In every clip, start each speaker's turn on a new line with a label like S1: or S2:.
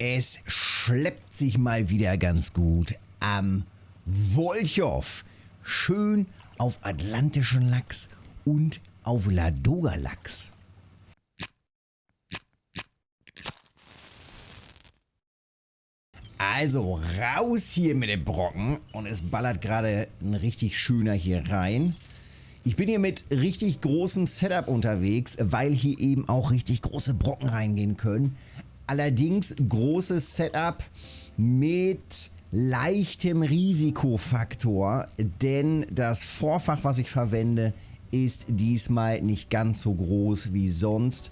S1: Es schleppt sich mal wieder ganz gut am Wolchow. Schön auf atlantischen Lachs und auf Ladoga-Lachs. Also raus hier mit dem Brocken und es ballert gerade ein richtig schöner hier rein. Ich bin hier mit richtig großem Setup unterwegs, weil hier eben auch richtig große Brocken reingehen können. Allerdings großes Setup mit leichtem Risikofaktor, denn das Vorfach, was ich verwende, ist diesmal nicht ganz so groß wie sonst.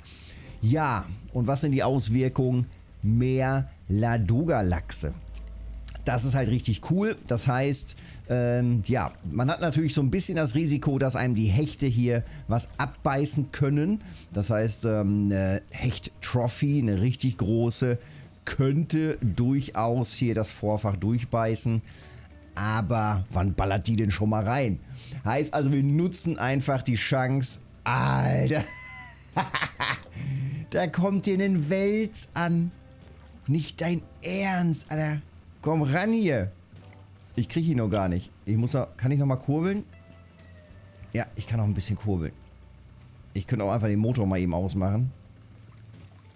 S1: Ja, und was sind die Auswirkungen? Mehr Ladoga-Lachse. Das ist halt richtig cool. Das heißt, ähm, ja, man hat natürlich so ein bisschen das Risiko, dass einem die Hechte hier was abbeißen können. Das heißt, ähm, eine Hecht-Trophy, eine richtig große, könnte durchaus hier das Vorfach durchbeißen. Aber wann ballert die denn schon mal rein? Heißt also, wir nutzen einfach die Chance. Alter. da kommt dir ein Wels an. Nicht dein Ernst, Alter. Komm ran hier. Ich kriege ihn noch gar nicht. Ich muss noch, kann ich noch mal kurbeln? Ja, ich kann noch ein bisschen kurbeln. Ich könnte auch einfach den Motor mal eben ausmachen.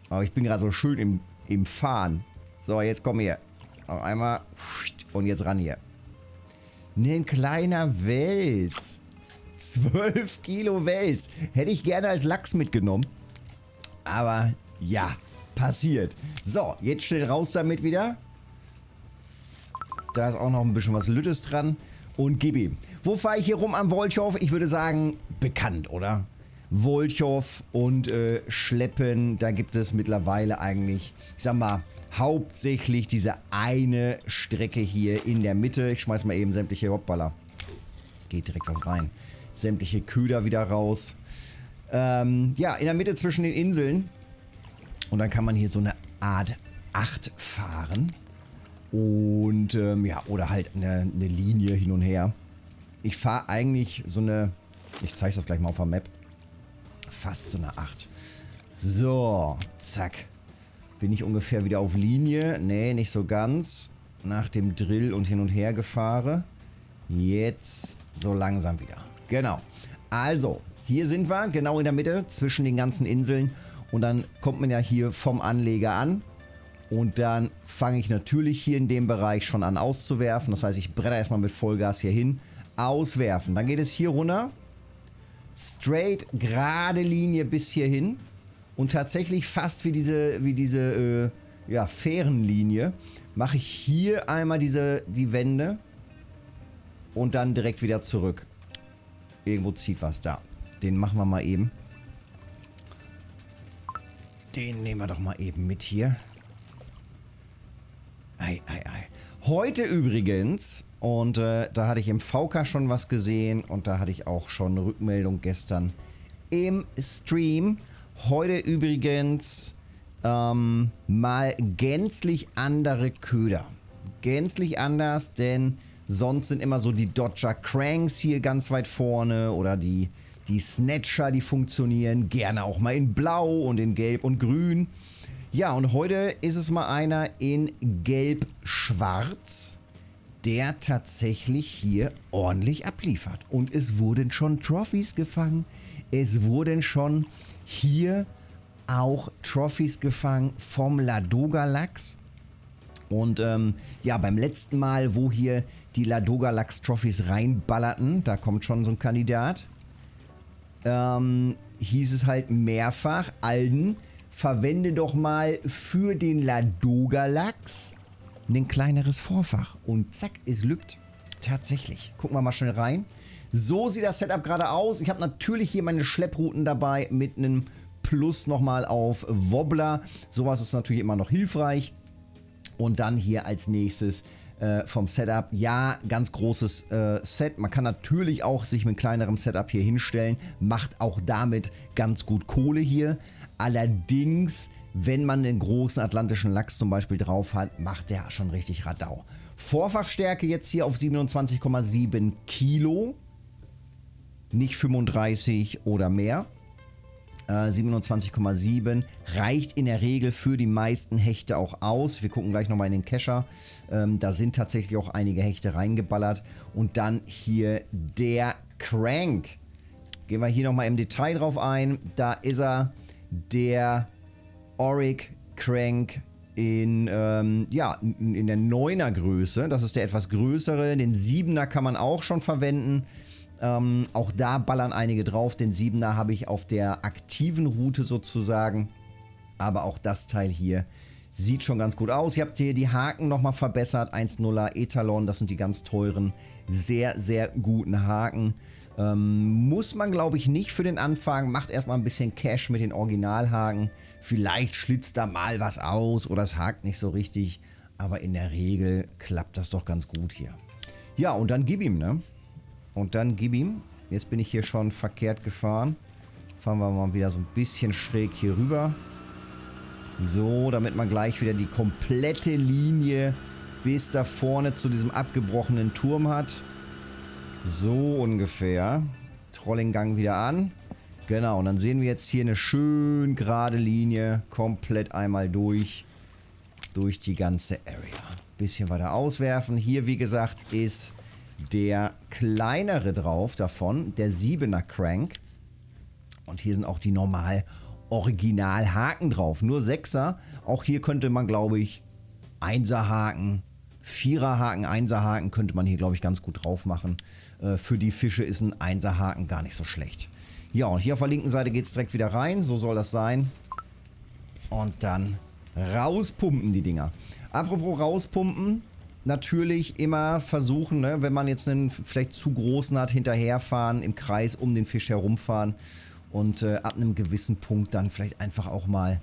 S1: Aber ich bin gerade so schön im, im Fahren. So, jetzt komm hier. Noch einmal. Und jetzt ran hier. Ein kleiner Wels. 12 Kilo Wels. Hätte ich gerne als Lachs mitgenommen. Aber ja, passiert. So, jetzt schnell raus damit wieder. Da ist auch noch ein bisschen was Lüttes dran. Und gib ihm. Wo fahre ich hier rum am Wolchow? Ich würde sagen, bekannt, oder? Wolchow und äh, Schleppen, da gibt es mittlerweile eigentlich, ich sag mal, hauptsächlich diese eine Strecke hier in der Mitte. Ich schmeiß mal eben sämtliche Hoppballer. Geht direkt was rein. Sämtliche Köder wieder raus. Ähm, ja, in der Mitte zwischen den Inseln und dann kann man hier so eine Art 8 fahren. Und ähm, ja, oder halt eine, eine, Linie hin und her. Ich fahre eigentlich so eine, ich zeige das gleich mal auf der Map, fast so eine 8. So, zack. Bin ich ungefähr wieder auf Linie? Nee, nicht so ganz. Nach dem Drill und hin und her gefahren. Jetzt so langsam wieder. Genau. Also, hier sind wir, genau in der Mitte, zwischen den ganzen Inseln. Und dann kommt man ja hier vom Anleger an. Und dann fange ich natürlich hier in dem Bereich schon an auszuwerfen. Das heißt, ich bretter erstmal mit Vollgas hier hin. Auswerfen. Dann geht es hier runter. Straight, gerade Linie bis hierhin. Und tatsächlich fast wie diese, wie diese äh, ja, Fährenlinie mache ich hier einmal diese, die Wände. Und dann direkt wieder zurück. Irgendwo zieht was da. Den machen wir mal eben. Den nehmen wir doch mal eben mit hier. Ei, ei, ei. Heute übrigens, und äh, da hatte ich im VK schon was gesehen und da hatte ich auch schon eine Rückmeldung gestern im Stream. Heute übrigens ähm, mal gänzlich andere Köder. Gänzlich anders, denn sonst sind immer so die Dodger Cranks hier ganz weit vorne oder die die Snatcher, die funktionieren gerne auch mal in Blau und in Gelb und Grün. Ja, und heute ist es mal einer in Gelb-Schwarz, der tatsächlich hier ordentlich abliefert. Und es wurden schon Trophys gefangen. Es wurden schon hier auch Trophys gefangen vom Ladoga Lachs. Und ähm, ja, beim letzten Mal, wo hier die Ladoga Lachs Trophys reinballerten, da kommt schon so ein Kandidat ähm, hieß es halt mehrfach, Alden, verwende doch mal für den Ladoga-Lachs ein kleineres Vorfach. Und zack, es lübt. Tatsächlich. Gucken wir mal schnell rein. So sieht das Setup gerade aus. Ich habe natürlich hier meine Schlepprouten dabei mit einem Plus nochmal auf Wobbler. Sowas ist natürlich immer noch hilfreich. Und dann hier als nächstes äh, vom Setup. Ja, ganz großes äh, Set. Man kann natürlich auch sich mit kleinerem Setup hier hinstellen. Macht auch damit ganz gut Kohle hier. Allerdings, wenn man den großen atlantischen Lachs zum Beispiel drauf hat, macht der schon richtig Radau. Vorfachstärke jetzt hier auf 27,7 Kilo. Nicht 35 oder mehr. 27,7 reicht in der Regel für die meisten Hechte auch aus. Wir gucken gleich nochmal in den Kescher. Ähm, da sind tatsächlich auch einige Hechte reingeballert. Und dann hier der Crank. Gehen wir hier nochmal im Detail drauf ein. Da ist er, der Auric Crank in, ähm, ja, in der 9er Größe. Das ist der etwas größere. Den 7er kann man auch schon verwenden. Ähm, auch da ballern einige drauf. Den 7er habe ich auf der aktiven Route sozusagen. Aber auch das Teil hier sieht schon ganz gut aus. Ihr habt hier die Haken nochmal verbessert. 1.0er Etalon, das sind die ganz teuren, sehr, sehr guten Haken. Ähm, muss man, glaube ich, nicht für den Anfang. Macht erstmal ein bisschen Cash mit den Originalhaken. Vielleicht schlitzt da mal was aus oder es hakt nicht so richtig. Aber in der Regel klappt das doch ganz gut hier. Ja, und dann gib ihm, ne? Und dann gib ihm. Jetzt bin ich hier schon verkehrt gefahren. Fahren wir mal wieder so ein bisschen schräg hier rüber. So, damit man gleich wieder die komplette Linie bis da vorne zu diesem abgebrochenen Turm hat. So ungefähr. Trollinggang wieder an. Genau, und dann sehen wir jetzt hier eine schön gerade Linie komplett einmal durch. Durch die ganze Area. Bisschen weiter auswerfen. Hier, wie gesagt, ist der kleinere drauf davon, der 7er Crank. Und hier sind auch die normal Original Haken drauf. Nur 6er. Auch hier könnte man, glaube ich, 1er Haken, 4er Haken, 1er Haken könnte man hier, glaube ich, ganz gut drauf machen. Äh, für die Fische ist ein 1er Haken gar nicht so schlecht. Ja, und hier auf der linken Seite geht es direkt wieder rein. So soll das sein. Und dann rauspumpen die Dinger. Apropos rauspumpen, natürlich immer versuchen, ne, wenn man jetzt einen vielleicht zu großen hat, hinterherfahren, im Kreis um den Fisch herumfahren und äh, ab einem gewissen Punkt dann vielleicht einfach auch mal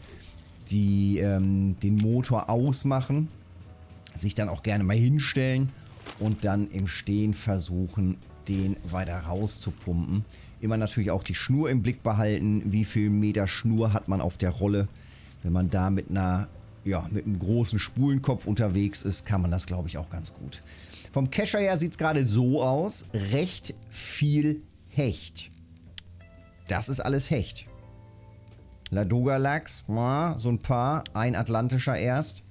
S1: die, ähm, den Motor ausmachen, sich dann auch gerne mal hinstellen und dann im Stehen versuchen, den weiter rauszupumpen. Immer natürlich auch die Schnur im Blick behalten, wie viel Meter Schnur hat man auf der Rolle. Wenn man da mit einer ja, mit einem großen Spulenkopf unterwegs ist, kann man das, glaube ich, auch ganz gut. Vom Kescher her sieht es gerade so aus. Recht viel Hecht. Das ist alles Hecht. Ladoga-Lachs, so ein paar. Ein atlantischer erst.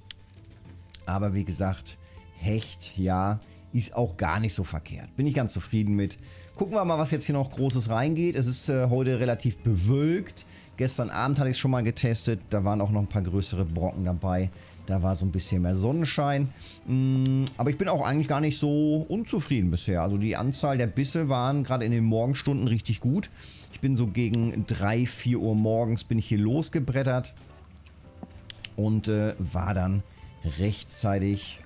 S1: Aber wie gesagt, Hecht, ja, ist auch gar nicht so verkehrt. Bin ich ganz zufrieden mit. Gucken wir mal, was jetzt hier noch Großes reingeht. Es ist äh, heute relativ bewölkt. Gestern Abend hatte ich es schon mal getestet. Da waren auch noch ein paar größere Brocken dabei. Da war so ein bisschen mehr Sonnenschein. Mm, aber ich bin auch eigentlich gar nicht so unzufrieden bisher. Also die Anzahl der Bisse waren gerade in den Morgenstunden richtig gut. Ich bin so gegen 3, 4 Uhr morgens bin ich hier losgebrettert. Und äh, war dann rechtzeitig...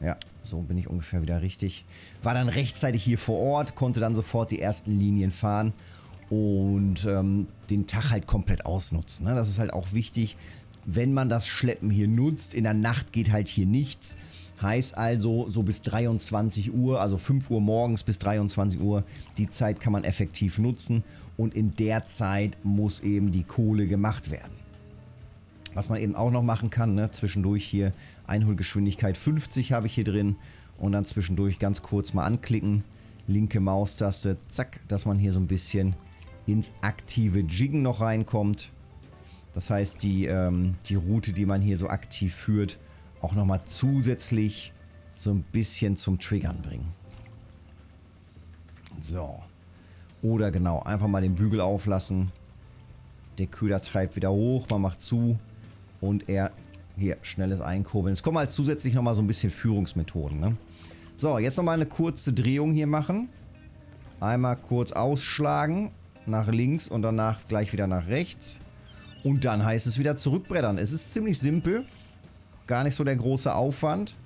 S1: Ja, so bin ich ungefähr wieder richtig. War dann rechtzeitig hier vor Ort, konnte dann sofort die ersten Linien fahren und ähm, den Tag halt komplett ausnutzen. Ne? Das ist halt auch wichtig, wenn man das Schleppen hier nutzt. In der Nacht geht halt hier nichts. Heißt also, so bis 23 Uhr, also 5 Uhr morgens bis 23 Uhr, die Zeit kann man effektiv nutzen und in der Zeit muss eben die Kohle gemacht werden. Was man eben auch noch machen kann, ne, zwischendurch hier Einholgeschwindigkeit 50 habe ich hier drin und dann zwischendurch ganz kurz mal anklicken, linke Maustaste, zack, dass man hier so ein bisschen ins aktive Jiggen noch reinkommt. Das heißt, die, ähm, die Route, die man hier so aktiv führt, auch nochmal zusätzlich so ein bisschen zum Triggern bringen. So. Oder genau, einfach mal den Bügel auflassen. Der Köder treibt wieder hoch, man macht zu und er hier schnelles Einkurbeln. Es kommen halt zusätzlich nochmal so ein bisschen Führungsmethoden. Ne? So, jetzt nochmal eine kurze Drehung hier machen. Einmal kurz ausschlagen nach links und danach gleich wieder nach rechts. Und dann heißt es wieder zurückbrettern. Es ist ziemlich simpel. Gar nicht so der große Aufwand.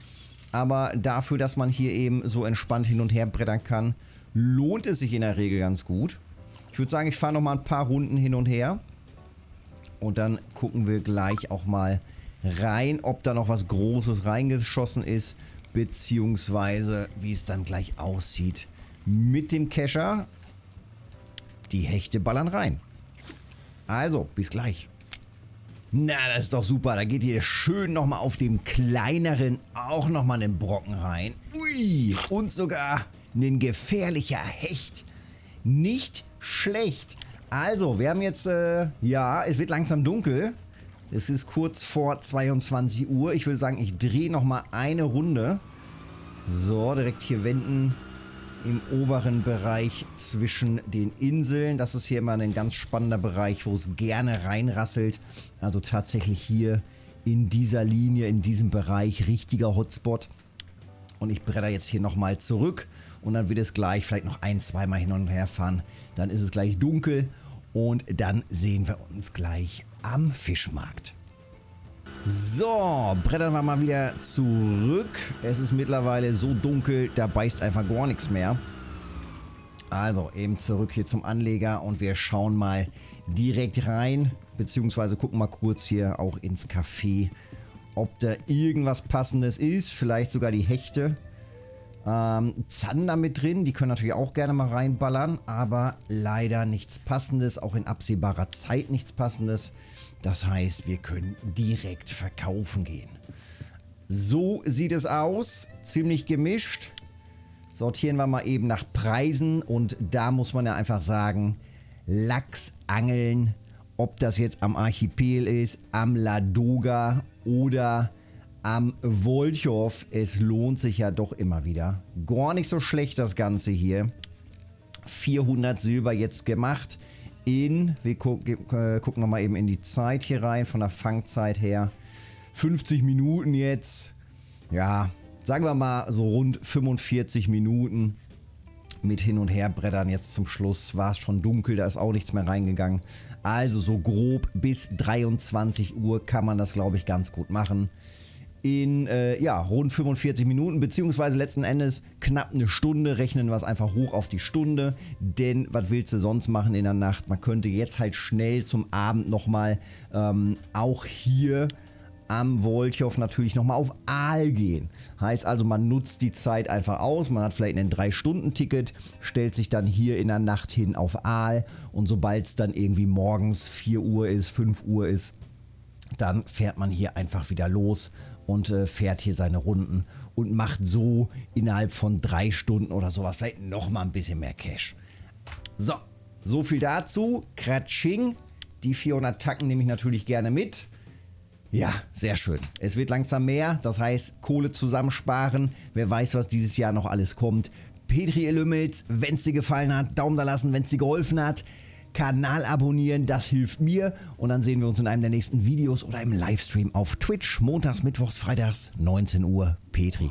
S1: Aber dafür, dass man hier eben so entspannt hin und her brettern kann, lohnt es sich in der Regel ganz gut. Ich würde sagen, ich fahre nochmal ein paar Runden hin und her. Und dann gucken wir gleich auch mal rein, ob da noch was Großes reingeschossen ist. Beziehungsweise, wie es dann gleich aussieht mit dem Kescher. Die Hechte ballern rein. Also, bis gleich. Na, das ist doch super. Da geht ihr schön nochmal auf dem kleineren auch nochmal einen Brocken rein. Ui, und sogar ein gefährlicher Hecht. Nicht schlecht. Also, wir haben jetzt, äh, ja, es wird langsam dunkel. Es ist kurz vor 22 Uhr. Ich würde sagen, ich drehe nochmal eine Runde. So, direkt hier wenden im oberen Bereich zwischen den Inseln. Das ist hier immer ein ganz spannender Bereich, wo es gerne reinrasselt. Also tatsächlich hier in dieser Linie, in diesem Bereich, richtiger Hotspot. Und ich bretter jetzt hier nochmal zurück und dann wird es gleich vielleicht noch ein, zweimal hin und her fahren. Dann ist es gleich dunkel und dann sehen wir uns gleich am Fischmarkt. So, brettern wir mal wieder zurück. Es ist mittlerweile so dunkel, da beißt einfach gar nichts mehr. Also eben zurück hier zum Anleger und wir schauen mal direkt rein, beziehungsweise gucken mal kurz hier auch ins Café, ob da irgendwas passendes ist, vielleicht sogar die Hechte. Ähm, Zander mit drin, die können natürlich auch gerne mal reinballern, aber leider nichts passendes, auch in absehbarer Zeit nichts passendes. Das heißt, wir können direkt verkaufen gehen. So sieht es aus, ziemlich gemischt. Sortieren wir mal eben nach Preisen und da muss man ja einfach sagen, Lachs angeln, ob das jetzt am Archipel ist, am Ladoga oder am Wolchow. Es lohnt sich ja doch immer wieder. Gar nicht so schlecht das Ganze hier. 400 Silber jetzt gemacht in, wir gu äh, gucken nochmal eben in die Zeit hier rein, von der Fangzeit her. 50 Minuten jetzt. Ja, sagen wir mal so rund 45 Minuten mit hin und her brettern. Jetzt zum Schluss war es schon dunkel, da ist auch nichts mehr reingegangen. Also so grob bis 23 Uhr kann man das glaube ich ganz gut machen in äh, ja, rund 45 Minuten, beziehungsweise letzten Endes knapp eine Stunde. Rechnen wir es einfach hoch auf die Stunde, denn was willst du sonst machen in der Nacht? Man könnte jetzt halt schnell zum Abend nochmal ähm, auch hier am Wolchow natürlich nochmal auf Aal gehen. Heißt also, man nutzt die Zeit einfach aus. Man hat vielleicht ein 3-Stunden-Ticket, stellt sich dann hier in der Nacht hin auf Aal und sobald es dann irgendwie morgens 4 Uhr ist, 5 Uhr ist, dann fährt man hier einfach wieder los und äh, fährt hier seine Runden und macht so innerhalb von drei Stunden oder sowas vielleicht nochmal ein bisschen mehr Cash. So, so viel dazu. Kratsching. Die 400 Tacken nehme ich natürlich gerne mit. Ja, sehr schön. Es wird langsam mehr, das heißt Kohle zusammensparen. Wer weiß, was dieses Jahr noch alles kommt. Petri Lümmels, wenn es dir gefallen hat, Daumen da lassen, wenn es dir geholfen hat. Kanal abonnieren, das hilft mir. Und dann sehen wir uns in einem der nächsten Videos oder im Livestream auf Twitch. Montags, Mittwochs, Freitags, 19 Uhr. Petri.